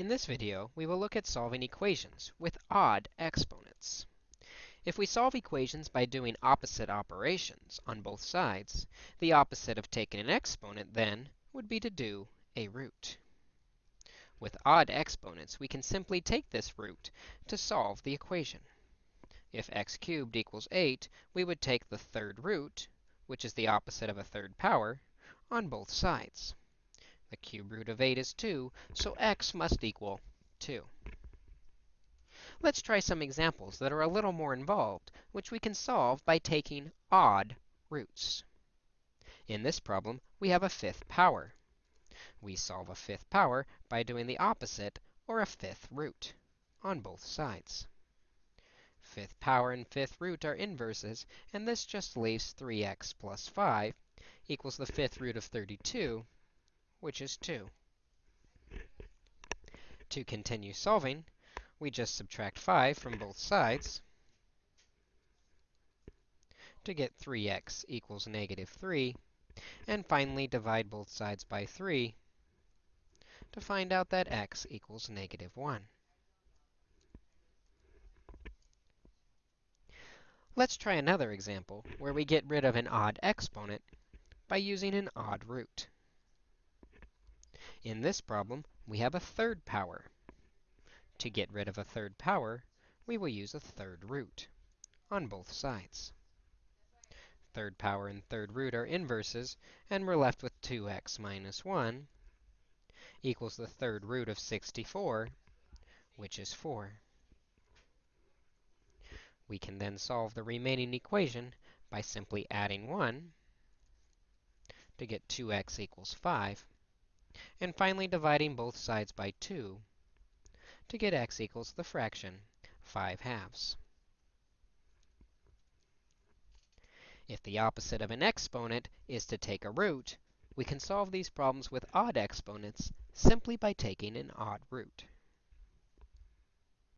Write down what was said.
In this video, we will look at solving equations with odd exponents. If we solve equations by doing opposite operations on both sides, the opposite of taking an exponent, then, would be to do a root. With odd exponents, we can simply take this root to solve the equation. If x cubed equals 8, we would take the third root, which is the opposite of a third power, on both sides. The cube root of 8 is 2, so x must equal 2. Let's try some examples that are a little more involved, which we can solve by taking odd roots. In this problem, we have a fifth power. We solve a fifth power by doing the opposite, or a fifth root, on both sides. Fifth power and fifth root are inverses, and this just leaves 3x plus 5 equals the fifth root of 32, which is 2. To continue solving, we just subtract 5 from both sides to get 3x equals negative 3, and finally divide both sides by 3 to find out that x equals negative 1. Let's try another example where we get rid of an odd exponent by using an odd root. In this problem, we have a third power. To get rid of a third power, we will use a third root on both sides. Third power and third root are inverses, and we're left with 2x minus 1 equals the third root of 64, which is 4. We can then solve the remaining equation by simply adding 1 to get 2x equals 5, and finally dividing both sides by 2 to get x equals the fraction 5 halves. If the opposite of an exponent is to take a root, we can solve these problems with odd exponents simply by taking an odd root.